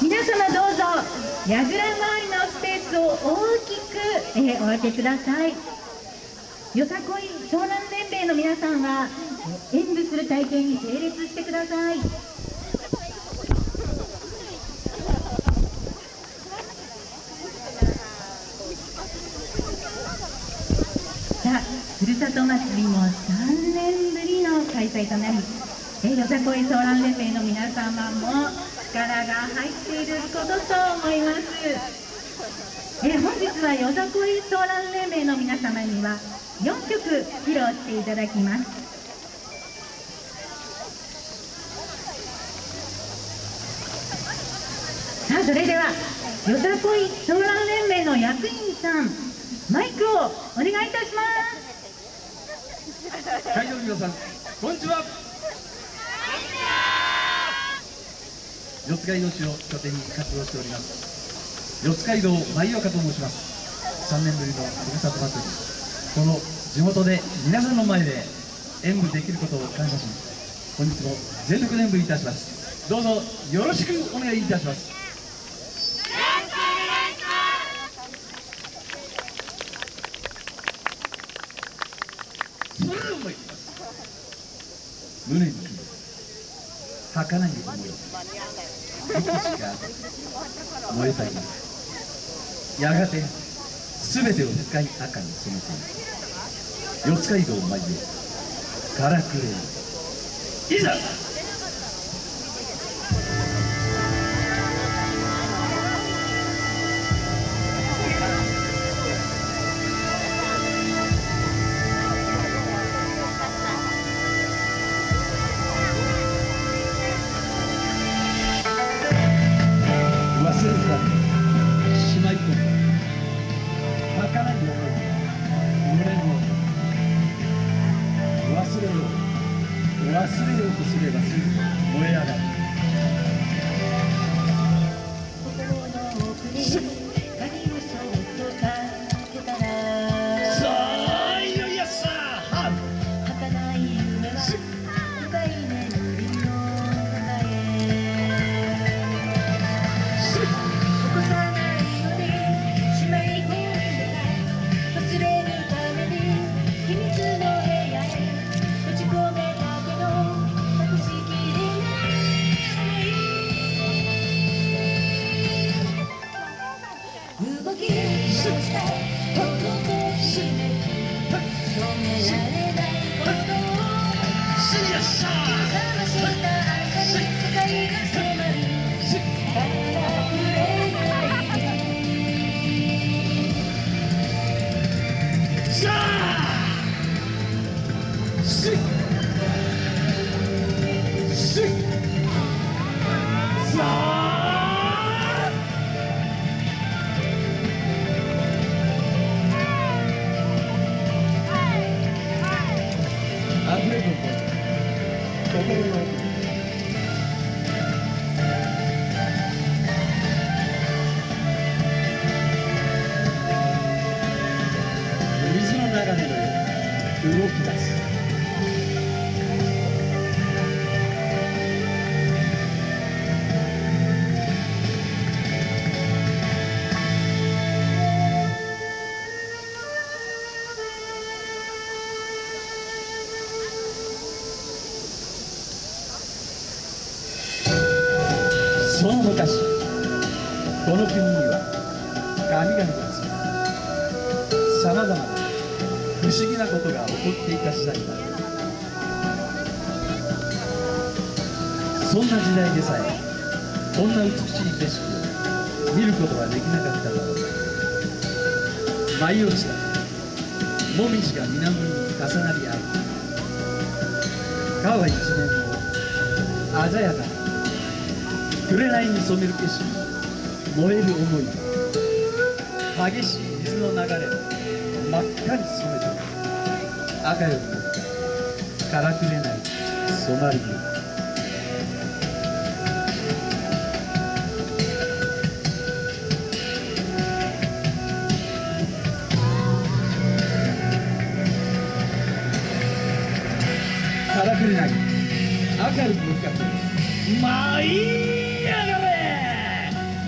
皆様どうぞ櫓周りのスペースを大きく、えー、お開けください。よさこい湘南連盟の皆さんは演舞する体験に整列してくださいさあふるさと祭りも3年ぶりの開催となりえよさこいソーラン連盟の皆様も力が入っていることと思いますえ本日はよさこいソーラン連盟の皆様には4曲披露していただきます。さあそれではよさこいソーラン連盟の役員さんマイクをお願いいたします。会場の皆さんこんにちは。四街道市を拠点に活動しております。四街道舞岡と申します。3年ぶりのふるさと祭り。この地元で皆さんの前で演舞できることを感謝し本日も全力で演舞いたします。どうぞよろしくお願いいたしますそれでは参ります胸に秘め儚い思いいつしか燃えたいやがて全てを深い赤に染めていく四街道舞へ。からくれいざすれば。止められないことをすいやっしゃその昔。この国には神々が住みさまざまな不思議なことが起こっていた時代だ。そんな時代でさえこんな美しい景色を見ることはできなかっただろう。舞い落ちた。もみじが水面に重なり合う。川一面の鮮やかな紅に染める景色。燃える思い。激しい水の流れ。を真っ赤に染めて。赤よ。りもからくれない染まリアからくれない。明るく向かまあい。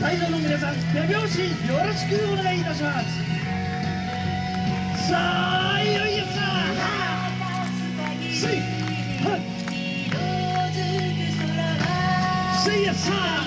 会場の皆さん手拍子よろしくお願いいたします。さあいよいよさせいはせいやささあさあさあさあさあ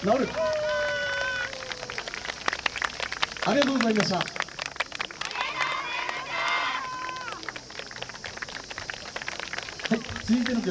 治る。ありがとうございました。はい続いての曲。